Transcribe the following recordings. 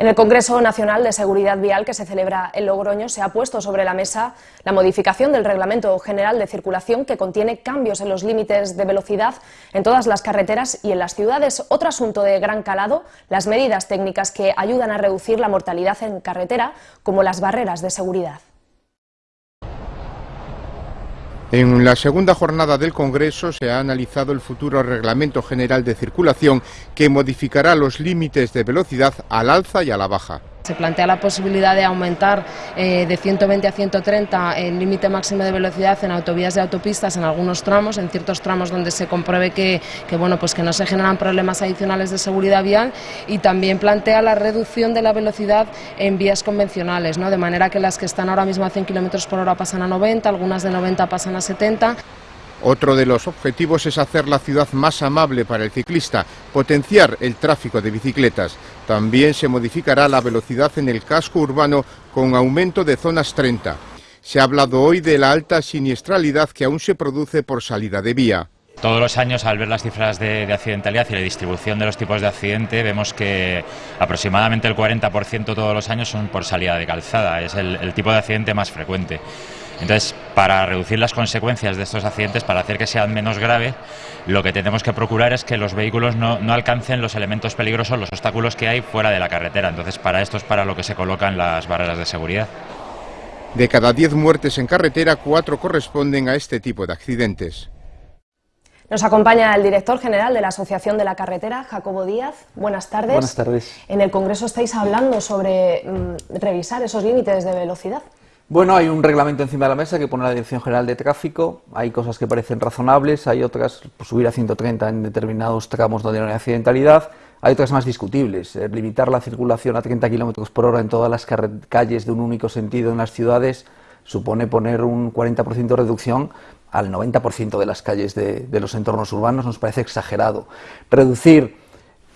En el Congreso Nacional de Seguridad Vial que se celebra en Logroño se ha puesto sobre la mesa la modificación del Reglamento General de Circulación que contiene cambios en los límites de velocidad en todas las carreteras y en las ciudades. Otro asunto de gran calado, las medidas técnicas que ayudan a reducir la mortalidad en carretera, como las barreras de seguridad. En la segunda jornada del Congreso se ha analizado el futuro Reglamento General de Circulación que modificará los límites de velocidad al alza y a la baja. Se plantea la posibilidad de aumentar eh, de 120 a 130 el límite máximo de velocidad en autovías y autopistas en algunos tramos, en ciertos tramos donde se compruebe que, bueno, pues que no se generan problemas adicionales de seguridad vial y también plantea la reducción de la velocidad en vías convencionales, ¿no? de manera que las que están ahora mismo a 100 km por hora pasan a 90, algunas de 90 pasan a 70. Otro de los objetivos es hacer la ciudad más amable para el ciclista, potenciar el tráfico de bicicletas. También se modificará la velocidad en el casco urbano con aumento de zonas 30. Se ha hablado hoy de la alta siniestralidad que aún se produce por salida de vía. Todos los años, al ver las cifras de, accidentalidad y la distribución de los tipos de accidente, vemos que aproximadamente el 40% todos los años son por salida de calzada. Es el tipo de accidente más frecuente. Entonces, para reducir las consecuencias de estos accidentes, para hacer que sean menos graves, lo que tenemos que procurar es que los vehículos no, alcancen los elementos peligrosos, los obstáculos que hay fuera de la carretera. Entonces, para esto es para lo que se colocan las barreras de seguridad. De cada 10 muertes en carretera, cuatro corresponden a este tipo de accidentes. Nos acompaña el director general de la Asociación de la Carretera, Jacobo Díaz. Buenas tardes. Buenas tardes. En el Congreso estáis hablando sobre mm, revisar esos límites de velocidad. Bueno, hay un reglamento encima de la mesa que pone la Dirección General de Tráfico. Hay cosas que parecen razonables, hay otras, pues, subir a 130 en determinados tramos donde no hay accidentalidad. Hay otras más discutibles. Eh, limitar la circulación a 30 km por hora en todas las calles de un único sentido en las ciudades supone poner un 40% de reducción al 90% de las calles de, de los entornos urbanos. Nos parece exagerado. Reducir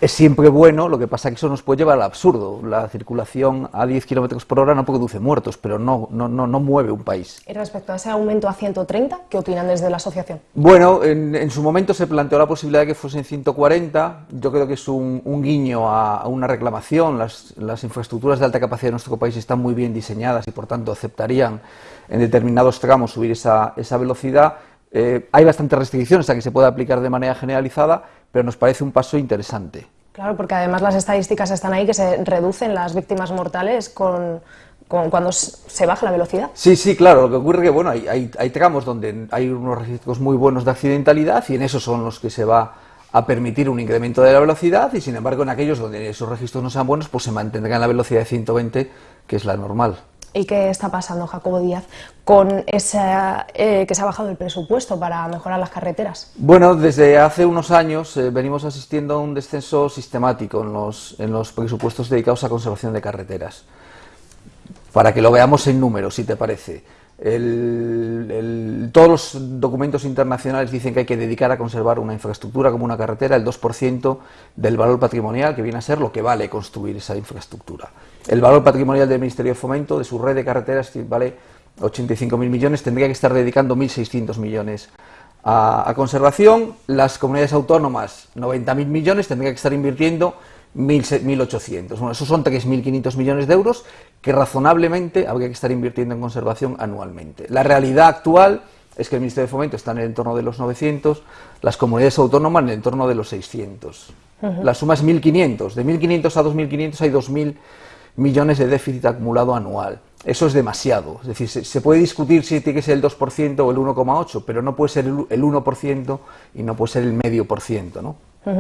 es siempre bueno, lo que pasa es que eso nos puede llevar al absurdo. La circulación a 10 km por hora no produce muertos, pero no, no, no, no, mueve un país. Y respecto a ese aumento a 130, ¿qué opinan desde la asociación? Bueno, en, su momento se planteó la posibilidad de que fuesen 140. Yo creo que es un, guiño a, una reclamación. Las, las, infraestructuras de alta capacidad de nuestro país están muy bien diseñadas y por tanto aceptarían en determinados tramos subir esa, esa velocidad. Eh, hay bastantes restricciones a que se pueda aplicar de manera generalizada, pero nos parece un paso interesante. Claro, porque además las estadísticas están ahí que se reducen las víctimas mortales con, cuando se baja la velocidad. Sí, sí, claro. Lo que ocurre es que bueno, hay, hay, hay, tramos donde hay unos registros muy buenos de accidentalidad y en esos son los que se va a permitir un incremento de la velocidad y sin embargo en aquellos donde esos registros no sean buenos pues se mantendrá en la velocidad de 120 que es la normal. ¿Y qué está pasando, Jacobo Díaz, con esa, eh, que se ha bajado el presupuesto para mejorar las carreteras? Bueno, desde hace unos años eh, venimos asistiendo a un descenso sistemático en los, en los presupuestos dedicados a conservación de carreteras. Para que lo veamos en números, si te parece. Todos los documentos internacionales dicen que hay que dedicar a conservar una infraestructura como una carretera el 2% del valor patrimonial que viene a ser lo que vale construir esa infraestructura. El valor patrimonial del Ministerio de Fomento, de su red de carreteras, vale 85.000 millones, tendría que estar dedicando 1.600 millones a, conservación. Las comunidades autónomas, 90.000 millones, tendría que estar invirtiendo 1.800. Bueno, esos son 3.500 millones de euros que razonablemente habría que estar invirtiendo en conservación anualmente. La realidad actual es que el Ministerio de Fomento está en el entorno de los 900, las comunidades autónomas en el entorno de los 600. La suma es 1.500. De 1.500 a 2.500 hay 2.000 millones de déficit acumulado anual. Eso es demasiado. Es decir, se, puede discutir si tiene que ser el 2% o el 1,8%, pero no puede ser el, 1% y no puede ser el medio por ciento. ¿no?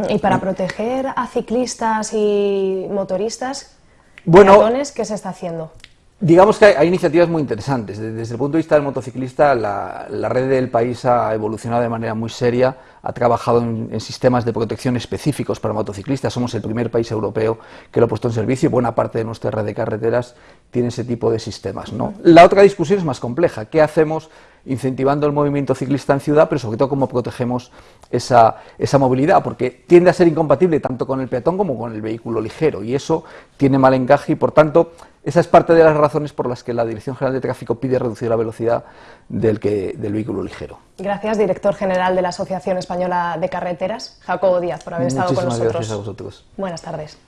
Y para proteger a ciclistas y motoristas, bueno, ¿qué se está haciendo? Digamos que hay, iniciativas muy interesantes. Desde, el punto de vista del motociclista, la, red del país ha evolucionado de manera muy seria, ha trabajado en, sistemas de protección específicos para motociclistas. Somos el primer país europeo que lo ha puesto en servicio y buena parte de nuestra red de carreteras tiene ese tipo de sistemas. ¿no? La otra discusión es más compleja. ¿Qué hacemos incentivando el movimiento ciclista en ciudad, pero sobre todo cómo protegemos esa, esa movilidad? Porque tiende a ser incompatible tanto con el peatón como con el vehículo ligero y eso tiene mal encaje y por tanto esa es parte de las razones por las que la Dirección General de Tráfico pide reducir la velocidad del, que, del vehículo ligero. Gracias, director general de la Asociación Española de Carreteras, Jacobo Díaz, por haber estado con nosotros. Gracias a vosotros. Buenas tardes.